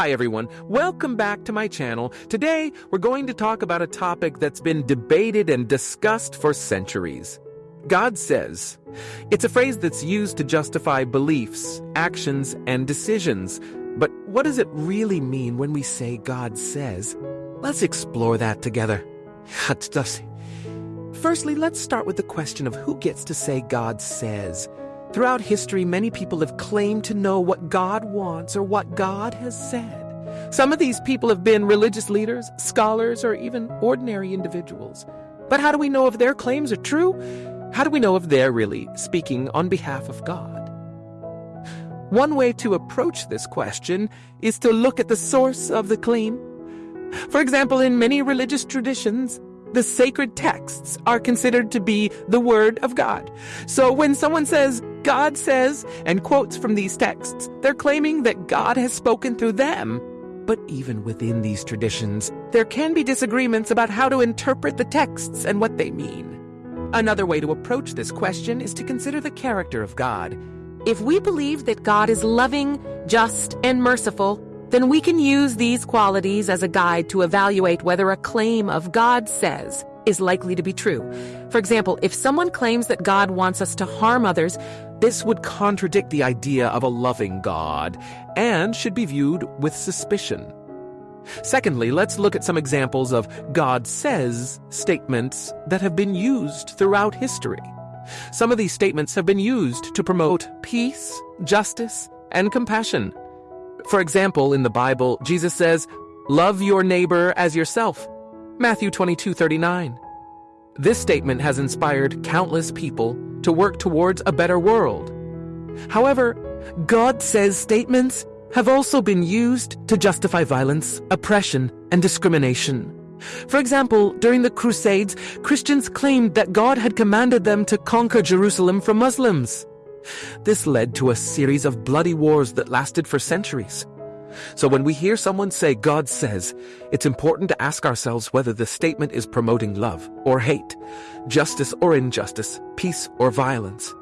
Hi everyone, welcome back to my channel. Today, we're going to talk about a topic that's been debated and discussed for centuries. God says. It's a phrase that's used to justify beliefs, actions, and decisions. But what does it really mean when we say God says? Let's explore that together. Firstly, let's start with the question of who gets to say God says. Throughout history, many people have claimed to know what God wants or what God has said. Some of these people have been religious leaders, scholars, or even ordinary individuals. But how do we know if their claims are true? How do we know if they're really speaking on behalf of God? One way to approach this question is to look at the source of the claim. For example, in many religious traditions, the sacred texts are considered to be the Word of God. So when someone says, God says, and quotes from these texts, they're claiming that God has spoken through them. But even within these traditions, there can be disagreements about how to interpret the texts and what they mean. Another way to approach this question is to consider the character of God. If we believe that God is loving, just, and merciful, then we can use these qualities as a guide to evaluate whether a claim of God says is likely to be true. For example, if someone claims that God wants us to harm others, this would contradict the idea of a loving God and should be viewed with suspicion. Secondly, let's look at some examples of God says statements that have been used throughout history. Some of these statements have been used to promote peace, justice, and compassion. For example, in the Bible, Jesus says, Love your neighbor as yourself. Matthew 22 39. This statement has inspired countless people to work towards a better world. However, God says statements have also been used to justify violence, oppression, and discrimination. For example, during the Crusades, Christians claimed that God had commanded them to conquer Jerusalem from Muslims. This led to a series of bloody wars that lasted for centuries. So when we hear someone say God says, it's important to ask ourselves whether the statement is promoting love or hate, justice or injustice, peace or violence.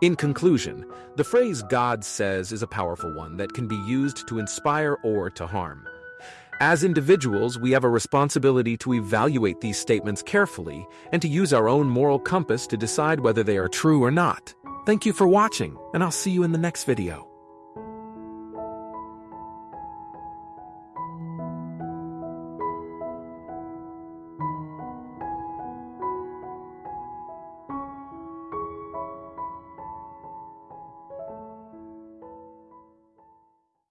In conclusion, the phrase God says is a powerful one that can be used to inspire or to harm. As individuals, we have a responsibility to evaluate these statements carefully and to use our own moral compass to decide whether they are true or not. Thank you for watching, and I'll see you in the next video.